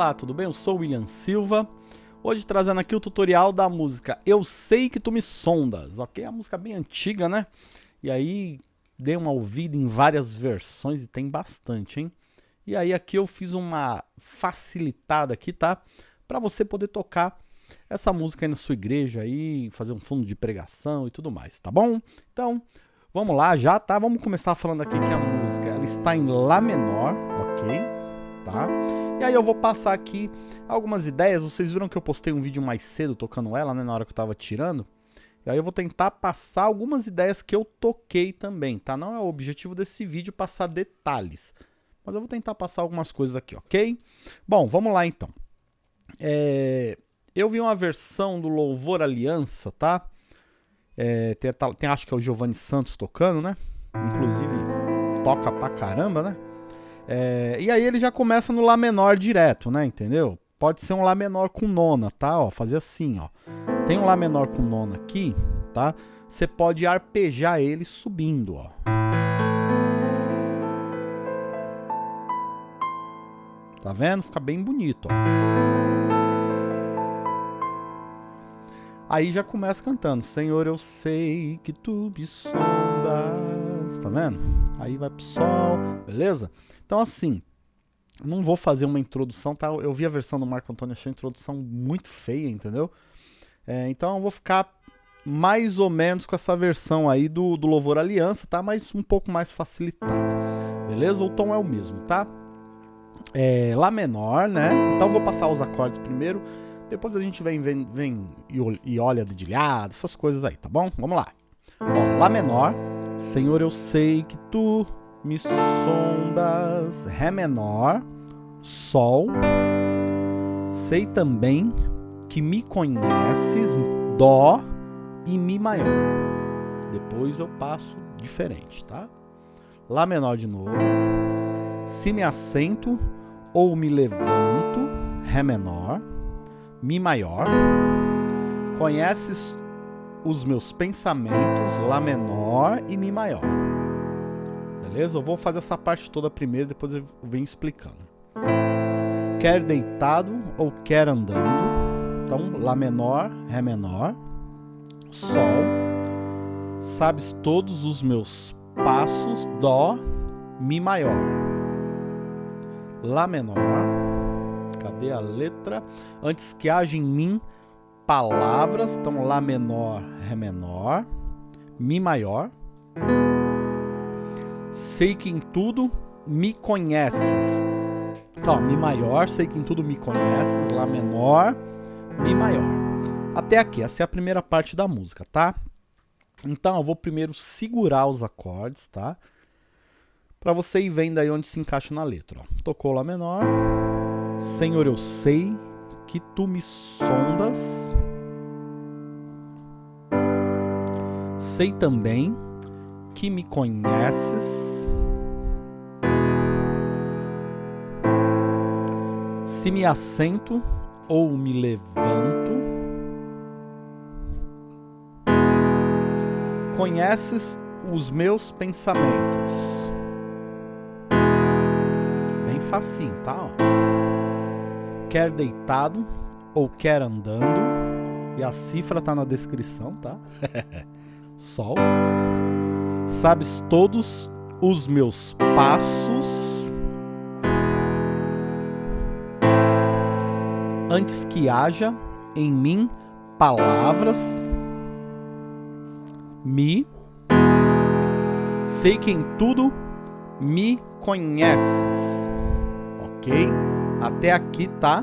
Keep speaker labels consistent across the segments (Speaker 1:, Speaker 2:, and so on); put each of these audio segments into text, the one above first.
Speaker 1: Olá, tudo bem? Eu sou o William Silva. Hoje trazendo aqui o tutorial da música Eu Sei Que Tu Me Sondas, ok? A música bem antiga, né? E aí, dei uma ouvida em várias versões e tem bastante, hein? E aí aqui eu fiz uma facilitada aqui, tá? Para você poder tocar essa música aí na sua igreja aí, fazer um fundo de pregação e tudo mais, tá bom? Então, vamos lá já, tá? Vamos começar falando aqui que a música ela está em Lá menor, ok? tá? E aí eu vou passar aqui algumas ideias, vocês viram que eu postei um vídeo mais cedo tocando ela, né, na hora que eu tava tirando. E aí eu vou tentar passar algumas ideias que eu toquei também, tá? Não é o objetivo desse vídeo passar detalhes, mas eu vou tentar passar algumas coisas aqui, ok? Bom, vamos lá então. É... Eu vi uma versão do Louvor Aliança, tá? É, tem, tem, acho que é o Giovanni Santos tocando, né? Inclusive, toca pra caramba, né? É, e aí ele já começa no Lá menor direto, né? Entendeu? Pode ser um Lá menor com nona, tá? Ó, fazer assim, ó. Tem um Lá menor com nona aqui, tá? Você pode arpejar ele subindo, ó. Tá vendo? Fica bem bonito, ó. Aí já começa cantando. Senhor, eu sei que tu me sondas. Tá vendo? Aí vai pro sol, beleza? Então, assim, não vou fazer uma introdução, tá? Eu vi a versão do Marco Antônio, achei a introdução muito feia, entendeu? É, então eu vou ficar mais ou menos com essa versão aí do, do Louvor Aliança, tá? Mas um pouco mais facilitada, beleza? O tom é o mesmo, tá? É, Lá menor, né? Então eu vou passar os acordes primeiro, depois a gente vem, vem, vem e olha dedilhado, essas coisas aí, tá bom? Vamos lá. Ó, Lá menor, Senhor, eu sei que tu me sondas, Ré menor, Sol. Sei também que me conheces, Dó e Mi maior. Depois eu passo diferente, tá? Lá menor de novo. Se me assento ou me levanto, Ré menor, Mi maior. Conheces os meus pensamentos, Lá menor e Mi maior beleza? Eu vou fazer essa parte toda primeiro, depois eu venho explicando. Quer deitado ou quer andando. Então, Lá menor, Ré menor, Sol. Sabes todos os meus passos, Dó, Mi maior. Lá menor. Cadê a letra? Antes que haja em mim palavras, então Lá menor, Ré menor, Mi maior. Sei que em tudo me conheces. Então, Mi maior, sei que em tudo me conheces, Lá menor, Mi maior. Até aqui, essa é a primeira parte da música, tá? Então, eu vou primeiro segurar os acordes, tá? Pra você ir vendo aí onde se encaixa na letra. Ó. Tocou Lá menor. Senhor, eu sei que tu me sondas. Sei também que me conheces, se me assento ou me levanto, conheces os meus pensamentos. Bem facinho, tá? Ó. Quer deitado ou quer andando, e a cifra tá na descrição, tá? Sol sabes todos os meus passos antes que haja em mim palavras, me sei que em tudo me conheces. Ok? Até aqui, tá?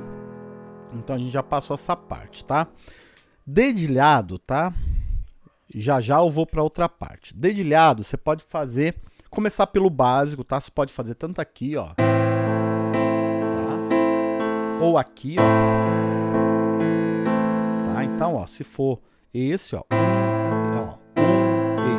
Speaker 1: Então a gente já passou essa parte, tá? Dedilhado, tá? Já já eu vou para outra parte. Dedilhado, você pode fazer, começar pelo básico, tá? Você pode fazer tanto aqui, ó. Tá? Ou aqui, ó. Tá? Então, ó, se for esse, ó. Um, ó. Um, E.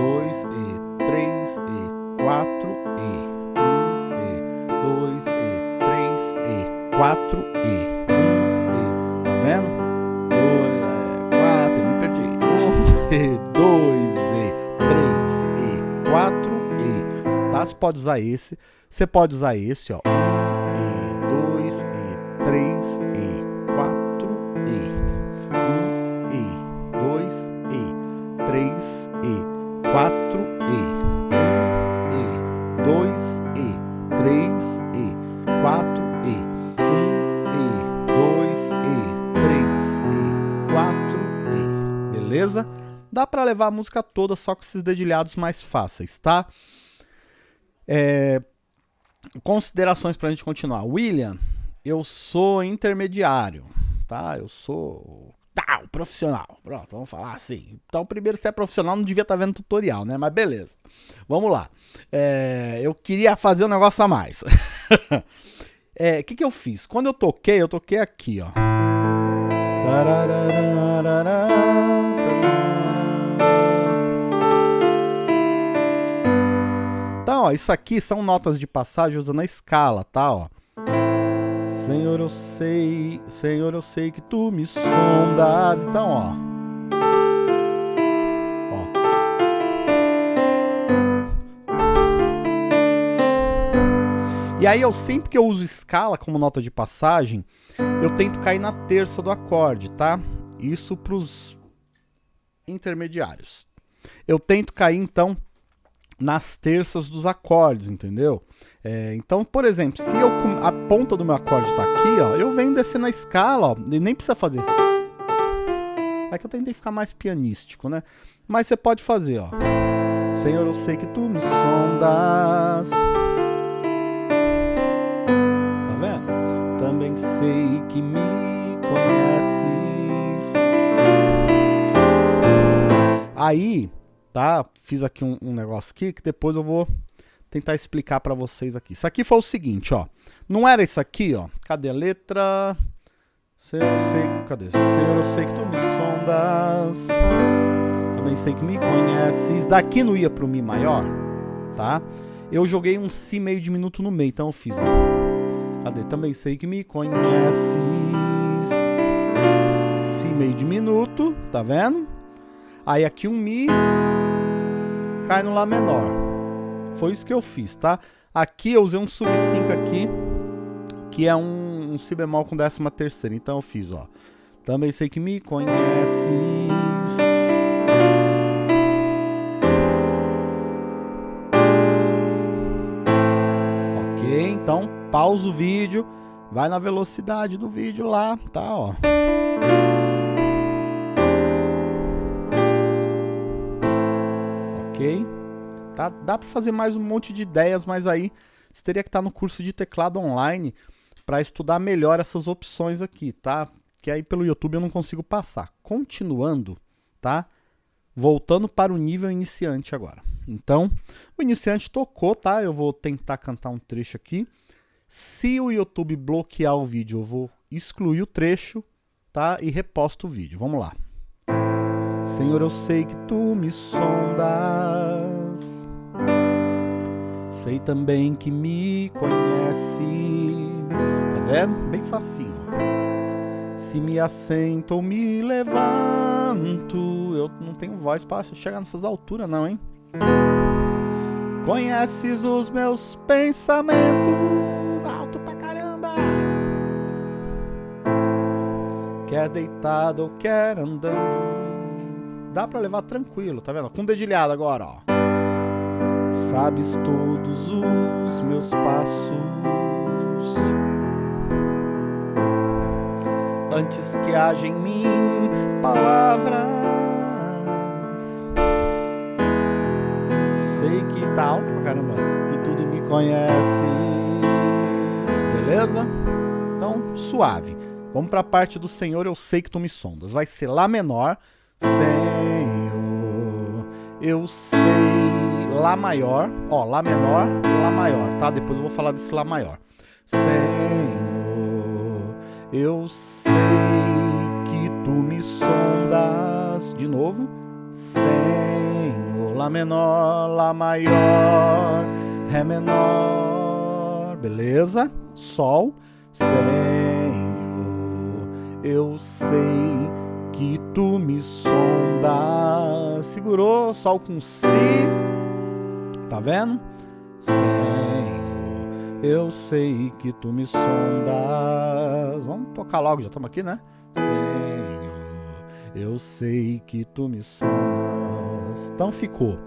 Speaker 1: Dois, E. Três, E. Quatro, E. Um, E. Dois, E. Três, E. Quatro, E. Um, E. Tá vendo? E, 2E, 3E, 4E, tá? Você pode usar esse, você pode usar esse, ó, 1E, 2E, 3 E, 4 E, 1 E, 2 E, 3 E, 4 Dá para levar a música toda só com esses dedilhados mais fáceis, tá? É, considerações para a gente continuar. William, eu sou intermediário, tá? Eu sou tá, profissional. Pronto, vamos falar assim. Então, primeiro, se é profissional, não devia estar tá vendo tutorial, né? Mas beleza. Vamos lá. É, eu queria fazer um negócio a mais. O é, que, que eu fiz? Quando eu toquei, eu toquei aqui, ó. Então, isso aqui são notas de passagem usando a escala, tá? Ó. Senhor, eu sei, Senhor, eu sei que tu me sondas. Então, ó. Ó. E aí eu sempre que eu uso escala como nota de passagem, eu tento cair na terça do acorde, tá? Isso pros intermediários. Eu tento cair então nas terças dos acordes, entendeu? É, então, por exemplo, se eu a ponta do meu acorde está aqui, ó, eu venho descendo a escala, ó, e nem precisa fazer. É que eu tentei ficar mais pianístico, né? Mas você pode fazer, ó. Senhor, eu sei que tu me sondas. Tá vendo? Também sei que me conheces. Aí, tá? Fiz aqui um, um negócio aqui que depois eu vou tentar explicar para vocês aqui. Isso aqui foi o seguinte, ó. Não era isso aqui, ó. Cadê a letra? Senhor, eu sei... Cadê? Senhor, eu sei que tu me sondas. Também sei que me conheces. Daqui não ia pro Mi maior, tá? Eu joguei um Si meio diminuto no meio, então eu fiz, ó. Cadê? Também sei que me conheces. Si meio diminuto, tá vendo? Aí aqui um Mi cai no Lá menor. Foi isso que eu fiz, tá? Aqui eu usei um sub 5 aqui, que é um, um si bemol com décima terceira. Então eu fiz, ó. Também sei que me conheces. Ok, então pausa o vídeo, vai na velocidade do vídeo lá, tá, ó. Tá? Dá para fazer mais um monte de ideias, mas aí você teria que estar tá no curso de teclado online para estudar melhor essas opções aqui, tá? Que aí pelo YouTube eu não consigo passar. Continuando, tá? Voltando para o nível iniciante agora. Então, o iniciante tocou, tá? Eu vou tentar cantar um trecho aqui. Se o YouTube bloquear o vídeo, eu vou excluir o trecho, tá? E reposto o vídeo. Vamos lá. Senhor, eu sei que tu me sondas. Sei também que me conheces. Tá vendo? Bem facinho. Se me assento ou me levanto, eu não tenho voz para chegar nessas alturas não, hein? Conheces os meus pensamentos, alto pra caramba. Quer deitado ou quer andando dá para levar tranquilo, tá vendo? Com dedilhado agora, ó. Sabes todos os meus passos Antes que haja em mim palavras Sei que tá alto pra caramba Que tudo me conheces Beleza? Então, suave Vamos pra parte do Senhor, eu sei que tu me sondas Vai ser Lá menor Senhor, eu sei Lá maior, ó, Lá menor, Lá maior, tá? Depois eu vou falar desse Lá maior. Senhor, eu sei que tu me sondas. De novo. Senhor, Lá menor, Lá maior, Ré menor, beleza? Sol, Senhor, eu sei tu me sondas. Segurou, sol com si. Tá vendo? Senhor, eu sei que tu me sondas. Vamos tocar logo, já estamos aqui, né? Senhor, eu sei que tu me sondas. Então ficou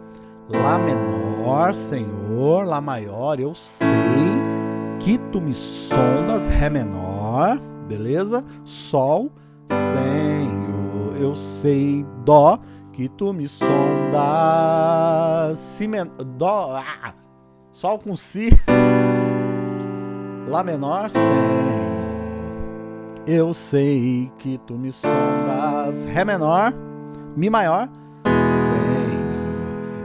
Speaker 1: Lá menor, Senhor, Lá maior, eu sei que tu me sondas, Ré menor, beleza? Sol, Senhor, eu sei, Dó, que tu me sondas, Si menor, Dó, ah, Sol com Si, Lá menor, Senhor, eu sei que tu me sondas, Ré menor, Mi maior,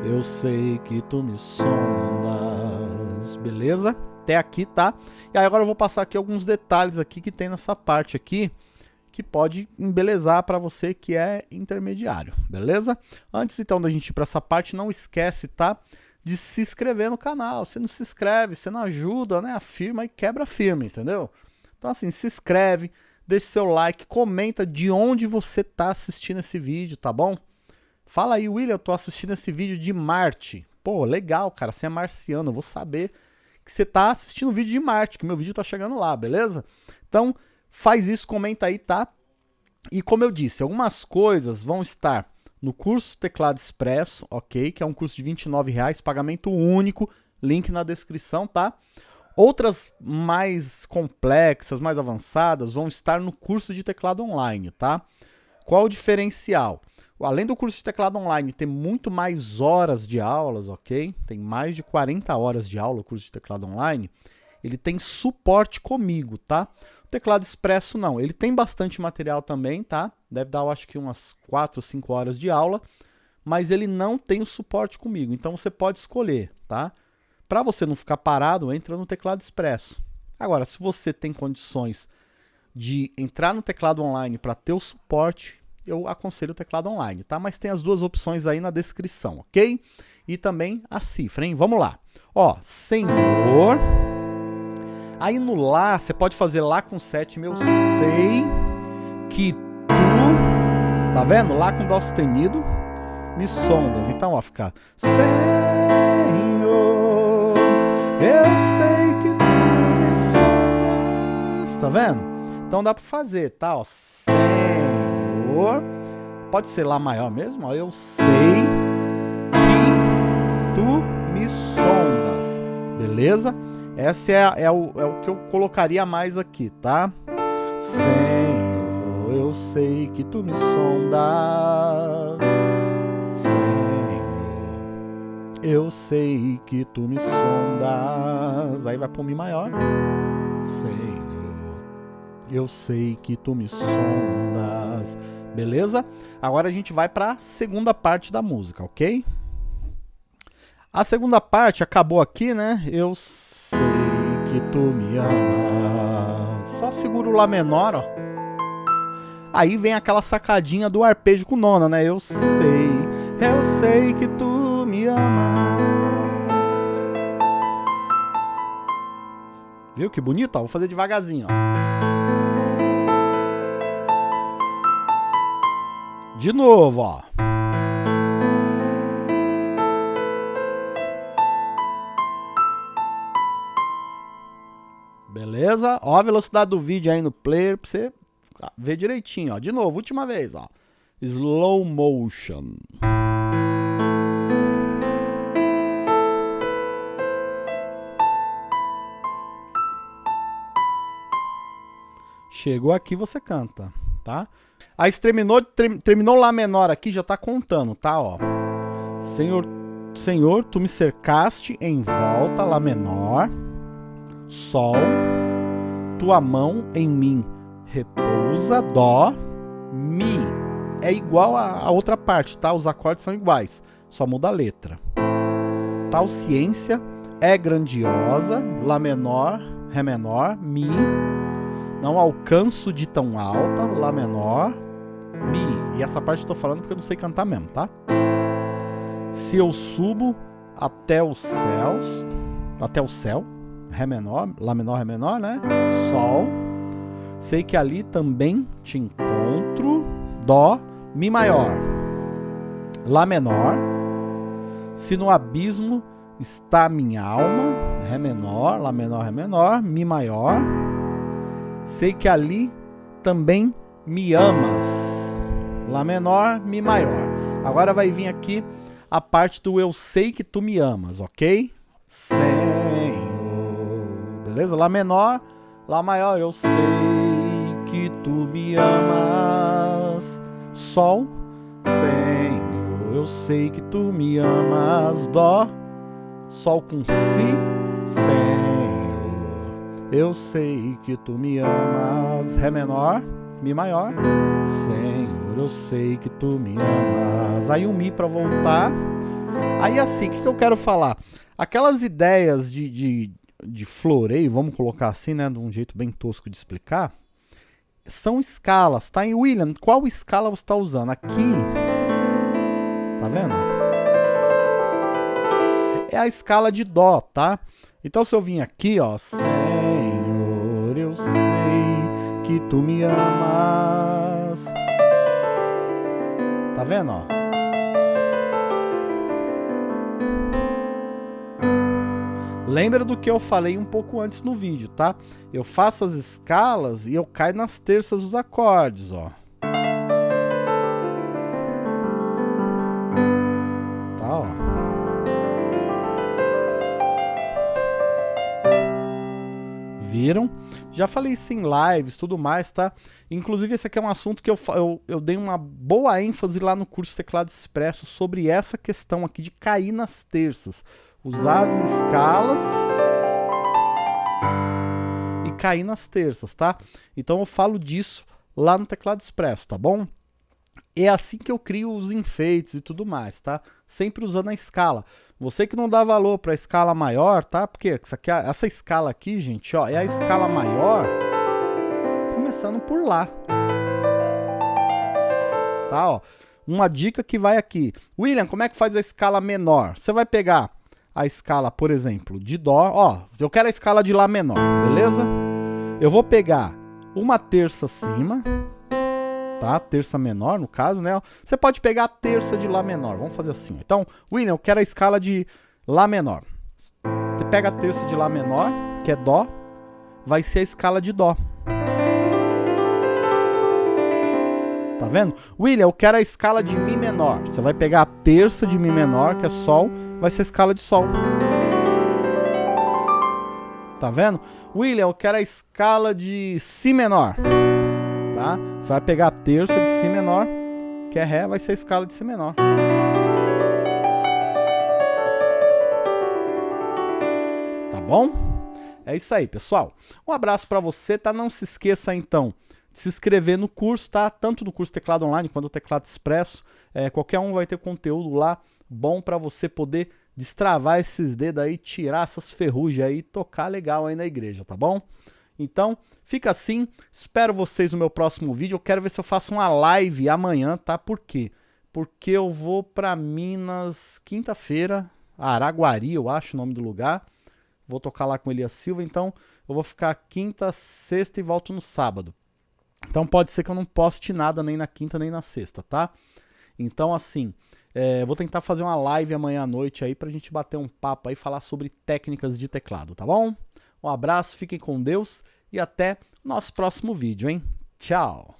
Speaker 1: eu sei que tu me sondas. Beleza? Até aqui, tá? E aí agora eu vou passar aqui alguns detalhes aqui que tem nessa parte aqui que pode embelezar para você que é intermediário, beleza? Antes então da gente ir para essa parte, não esquece, tá? De se inscrever no canal. Você não se inscreve, você não ajuda, né? A firma e quebra a firma, entendeu? Então assim, se inscreve, deixe seu like, comenta de onde você tá assistindo esse vídeo, tá bom? Fala aí, William, eu tô assistindo esse vídeo de Marte. Pô, legal, cara, você é marciano, eu vou saber que você tá assistindo o vídeo de Marte, que meu vídeo tá chegando lá, beleza? Então, faz isso, comenta aí, tá? E como eu disse, algumas coisas vão estar no curso Teclado Expresso, ok? Que é um curso de 29 reais, pagamento único, link na descrição, tá? Outras mais complexas, mais avançadas, vão estar no curso de teclado online, tá? Qual o diferencial? Além do curso de teclado online ter muito mais horas de aulas, ok? Tem mais de 40 horas de aula o curso de teclado online. Ele tem suporte comigo, tá? Teclado expresso não. Ele tem bastante material também, tá? Deve dar, eu acho que umas 4 ou 5 horas de aula. Mas ele não tem o suporte comigo. Então você pode escolher, tá? Para você não ficar parado, entra no teclado expresso. Agora, se você tem condições de entrar no teclado online para ter o suporte, eu aconselho o teclado online, tá? Mas tem as duas opções aí na descrição, ok? E também a cifra, hein? Vamos lá. Ó, Senhor. Aí no Lá, você pode fazer Lá com sétima, eu sei que tu, tá vendo? Lá com Dó sustenido, me sondas. Então, ó, fica Senhor, eu sei que tu me sondas. Tá vendo? Então dá pra fazer, tá? Ó, Senhor pode ser Lá maior mesmo, ó, eu sei que tu me sondas, beleza? Essa é, é, o, é o que eu colocaria mais aqui, tá? Senhor, eu sei que tu me sondas, Senhor, eu sei que tu me sondas, aí vai pro Mi maior, Senhor, eu sei que tu me sondas, beleza? Agora a gente vai para a segunda parte da música, ok? A segunda parte acabou aqui, né? Eu que tu me amas. Só seguro o Lá menor, ó. Aí vem aquela sacadinha do arpejo com nona, né? Eu sei, eu sei que tu me amas. Viu que bonito? Ó, vou fazer devagarzinho, ó. De novo, ó. Beleza? Ó a velocidade do vídeo aí no player pra você ver direitinho, ó. De novo, última vez, ó. Slow motion. Chegou aqui, você canta, tá? Aí terminou, terminou Lá menor aqui, já tá contando, tá? Ó. Senhor, Senhor, tu me cercaste em volta, Lá menor, Sol, tua mão em mim repousa, Dó, Mi. É igual a outra parte, tá? Os acordes são iguais, só muda a letra. Tal ciência é grandiosa, Lá menor, Ré menor, Mi. Não alcanço de tão alta, Lá menor, Mi. E essa parte eu tô falando porque eu não sei cantar mesmo, tá? Se eu subo até os céus, até o céu, Ré menor, Lá menor, Ré menor, né? Sol. Sei que ali também te encontro, Dó, Mi maior, Lá menor. Se no abismo está minha alma, Ré menor, Lá menor, Ré menor, Mi maior. Sei que ali também me amas, Lá menor, Mi maior. Agora vai vir aqui a parte do eu sei que tu me amas, ok? Senhor, beleza? Lá menor, Lá maior, eu sei que tu me amas, Sol, Senhor, eu sei que tu me amas, Dó, Sol com Si, Senhor, eu sei que tu me amas. Ré menor, Mi maior, Senhor, eu sei que tu me amas. Aí o Mi para voltar. Aí assim, o que, que eu quero falar? Aquelas ideias de, de, de floreio, vamos colocar assim, né, de um jeito bem tosco de explicar, são escalas, tá? E William, qual escala você está usando? Aqui, tá vendo? é a escala de Dó, tá? Então se eu vim aqui, ó, Senhor, eu sei que tu me amas. Tá vendo, ó? Lembra do que eu falei um pouco antes no vídeo, tá? Eu faço as escalas e eu caio nas terças dos acordes, ó. viram. Já falei isso em lives, tudo mais, tá? Inclusive esse aqui é um assunto que eu, eu, eu dei uma boa ênfase lá no curso Teclado Expresso sobre essa questão aqui de cair nas terças. Usar as escalas e cair nas terças, tá? Então eu falo disso lá no Teclado Expresso, tá bom? É assim que eu crio os enfeites e tudo mais, tá? Sempre usando a escala. Você que não dá valor para a escala maior, tá? Porque aqui, essa escala aqui, gente, ó, é a escala maior começando por lá. Tá, ó. Uma dica que vai aqui. William, como é que faz a escala menor? Você vai pegar a escala, por exemplo, de Dó. Ó, eu quero a escala de Lá menor, beleza? Eu vou pegar uma terça acima tá? Terça menor, no caso, né? Você pode pegar a terça de Lá menor. Vamos fazer assim. Então, William, eu quero a escala de Lá menor. Você pega a terça de Lá menor, que é Dó, vai ser a escala de Dó. Tá vendo? William, eu quero a escala de Mi menor. Você vai pegar a terça de Mi menor, que é Sol, vai ser escala de Sol. Tá vendo? William, eu quero a escala de Si menor tá? Você vai pegar a terça de Si menor, que é Ré, vai ser a escala de Si menor. Tá bom? É isso aí, pessoal. Um abraço para você, tá? Não se esqueça, então, de se inscrever no curso, tá? Tanto no curso Teclado Online quanto no Teclado Expresso. É, qualquer um vai ter conteúdo lá bom para você poder destravar esses dedos aí, tirar essas ferrugens aí e tocar legal aí na igreja, tá bom? Então, fica assim. Espero vocês no meu próximo vídeo. Eu quero ver se eu faço uma live amanhã, tá? Por quê? Porque eu vou para Minas quinta-feira, Araguari, eu acho o nome do lugar. Vou tocar lá com Elias Silva, então eu vou ficar quinta, sexta e volto no sábado. Então pode ser que eu não poste nada nem na quinta nem na sexta, tá? Então assim, é, vou tentar fazer uma live amanhã à noite aí pra gente bater um papo aí, falar sobre técnicas de teclado, tá bom? Um abraço, fiquem com Deus e até nosso próximo vídeo, hein? Tchau!